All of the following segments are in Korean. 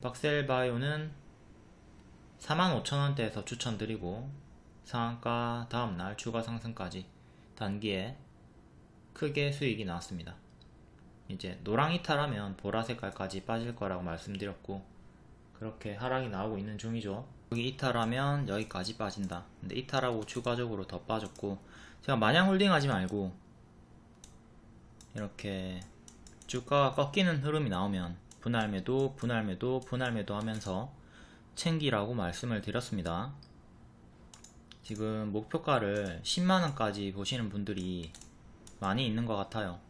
박셀바이오는 45,000원대에서 추천드리고 상한가 다음날 추가 상승까지 단기에 크게 수익이 나왔습니다. 이제 노랑 이탈하면 보라 색깔까지 빠질 거라고 말씀드렸고 그렇게 하락이 나오고 있는 중이죠. 여기 이탈하면 여기까지 빠진다. 근데 이탈하고 추가적으로 더 빠졌고 제가 마냥 홀딩하지 말고 이렇게 주가가 꺾이는 흐름이 나오면 분할매도 분할매도 분할매도 하면서 챙기라고 말씀을 드렸습니다. 지금 목표가를 10만원까지 보시는 분들이 많이 있는 것 같아요.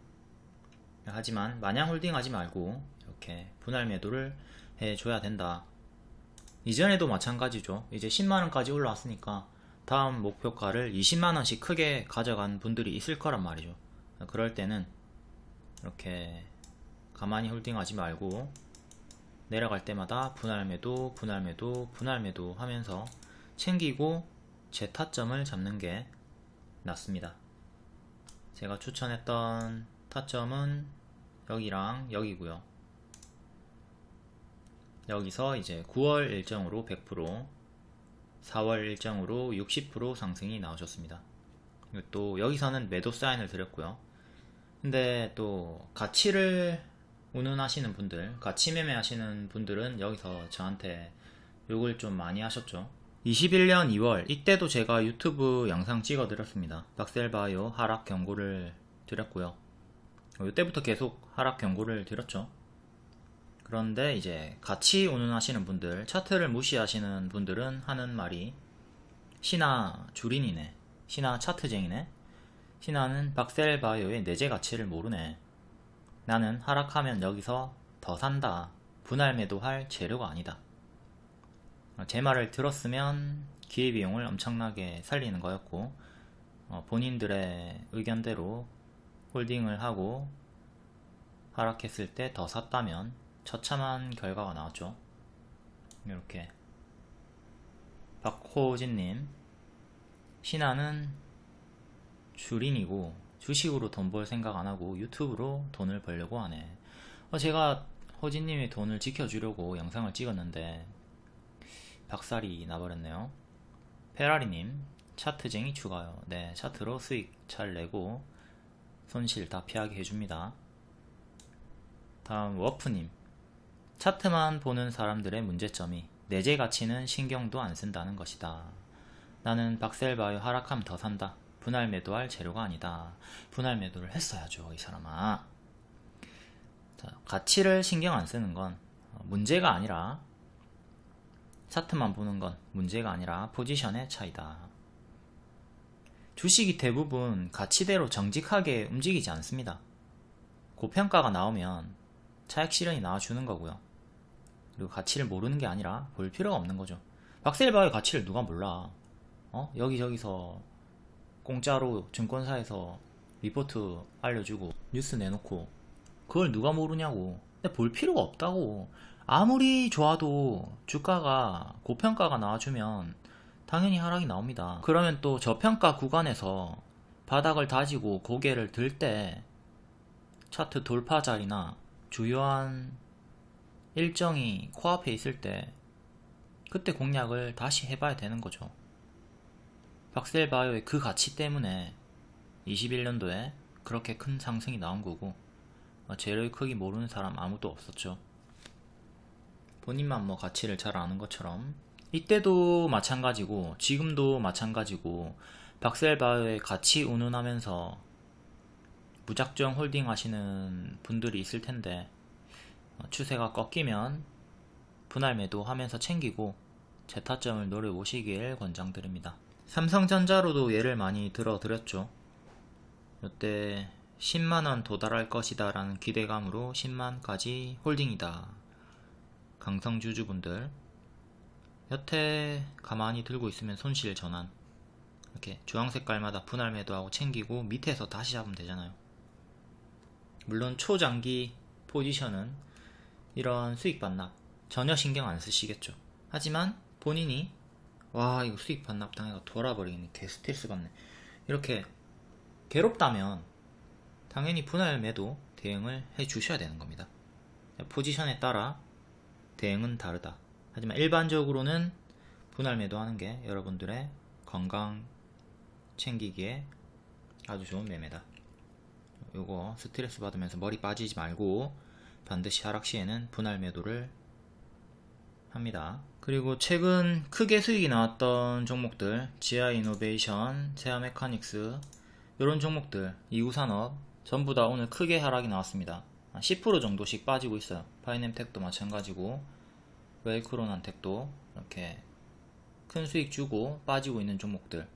하지만 마냥 홀딩하지 말고 이렇게 분할 매도를 해줘야 된다. 이전에도 마찬가지죠. 이제 10만원까지 올라왔으니까 다음 목표가를 20만원씩 크게 가져간 분들이 있을 거란 말이죠. 그럴 때는 이렇게 가만히 홀딩하지 말고 내려갈 때마다 분할 매도 분할 매도 분할 매도 하면서 챙기고 제 타점을 잡는 게 낫습니다. 제가 추천했던 타점은 여기랑 여기고요. 여기서 이제 9월 일정으로 100% 4월 일정으로 60% 상승이 나오셨습니다. 또 여기서는 매도 사인을 드렸고요. 근데 또 가치를 운운하시는 분들 가치 매매 하시는 분들은 여기서 저한테 욕을 좀 많이 하셨죠. 21년 2월 이때도 제가 유튜브 영상 찍어 드렸습니다. 박셀바이오 하락 경고를 드렸고요. 이때부터 계속 하락 경고를 드렸죠. 그런데 이제 같이 운운하시는 분들 차트를 무시하시는 분들은 하는 말이 신화 주린이네. 신화 차트쟁이네. 신화는 박셀바이오의 내재 가치를 모르네 나는 하락하면 여기서 더 산다. 분할 매도할 재료가 아니다. 제 말을 들었으면 기회비용을 엄청나게 살리는 거였고 어, 본인들의 의견대로 홀딩을 하고 하락했을 때 더 샀다면 처참한 결과가 나왔죠. 이렇게 박호진님 신화는 주린이고 주식으로 돈 벌 생각 안하고 유튜브로 돈을 벌려고 하네. 어, 제가 허진님의 돈을 지켜주려고 영상을 찍었는데 박살이 나버렸네요. 페라리님 차트쟁이 추가요. 네 차트로 수익 잘 내고 손실 다 피하게 해줍니다. 다음 워프님 차트만 보는 사람들의 문제점이 내재 가치는 신경도 안 쓴다는 것이다. 나는 박셀바이오 하락하면 더 산다 분할 매도할 재료가 아니다. 분할 매도를 했어야죠. 이 사람아. 자, 가치를 신경 안 쓰는 건 문제가 아니라 차트만 보는 건 문제가 아니라 포지션의 차이다. 주식이 대부분 가치대로 정직하게 움직이지 않습니다. 고평가가 나오면 차익 실현이 나와주는 거고요. 그리고 가치를 모르는 게 아니라 볼 필요가 없는 거죠. 박셀바의 가치를 누가 몰라. 어? 여기저기서 공짜로 증권사에서 리포트 알려주고 뉴스 내놓고 그걸 누가 모르냐고. 근데 볼 필요가 없다고. 아무리 좋아도 주가가 고평가가 나와주면 당연히 하락이 나옵니다. 그러면 또 저평가 구간에서 바닥을 다지고 고개를 들 때 차트 돌파 자리나 주요한 일정이 코앞에 있을 때 그때 공략을 다시 해봐야 되는 거죠 박셀바이오의 그 가치 때문에 21년도에 그렇게 큰 상승이 나온 거고 어, 재료의 크기 모르는 사람 아무도 없었죠. 본인만 뭐 가치를 잘 아는 것처럼. 이때도 마찬가지고 지금도 마찬가지고 박셀바이오의 가치 운운하면서 무작정 홀딩 하시는 분들이 있을 텐데 어, 추세가 꺾이면 분할 매도 하면서 챙기고 재타점을 노려보시길 권장드립니다 삼성전자로도 예를 많이 들어드렸죠. 이때 10만원 도달할 것이다 라는 기대감으로 10만까지 홀딩이다. 강성주주분들 여태 가만히 들고 있으면 손실 전환 이렇게 주황색깔마다 분할 매도하고 챙기고 밑에서 다시 잡으면 되잖아요. 물론 초장기 포지션은 이런 수익 반납 전혀 신경 안 쓰시겠죠. 하지만 본인이 와 이거 수익 반납 당해가 돌아버리겠네 개 스트레스 받네 이렇게 괴롭다면 당연히 분할 매도 대응을 해 주셔야 되는 겁니다 포지션에 따라 대응은 다르다. 하지만 일반적으로는 분할 매도하는 게 여러분들의 건강 챙기기에 아주 좋은 매매다. 요거 스트레스 받으면서 머리 빠지지 말고 반드시 하락 시에는 분할 매도를 합니다. 그리고 최근 크게 수익이 나왔던 종목들 지아 이노베이션, 세아 메카닉스 이런 종목들 이우산업 전부 다 오늘 크게 하락이 나왔습니다. 한10% 정도씩 빠지고 있어요. 파이넴텍도 마찬가지고 웰크로난텍도 이렇게 큰 수익 주고 빠지고 있는 종목들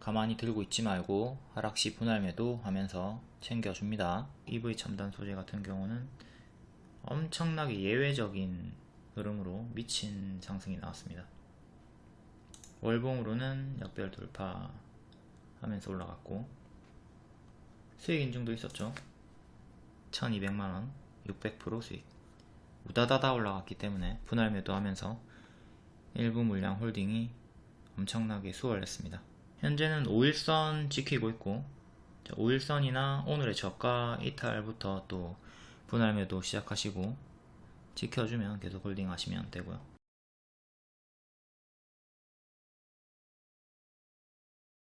가만히 들고 있지 말고 하락시 분할 매도 하면서 챙겨줍니다. EV 첨단 소재 같은 경우는 엄청나게 예외적인 흐름으로 미친 상승이 나왔습니다. 월봉으로는 역별 돌파 하면서 올라갔고 수익 인증도 있었죠. 1200만원 600% 수익 우다다다 올라갔기 때문에 분할 매도하면서 일부 물량 홀딩이 엄청나게 수월했습니다. 현재는 5일선 지키고 있고 5일선이나 오늘의 저가 이탈부터 또 분할 매도 시작하시고 지켜주면 계속 홀딩 하시면 되고요.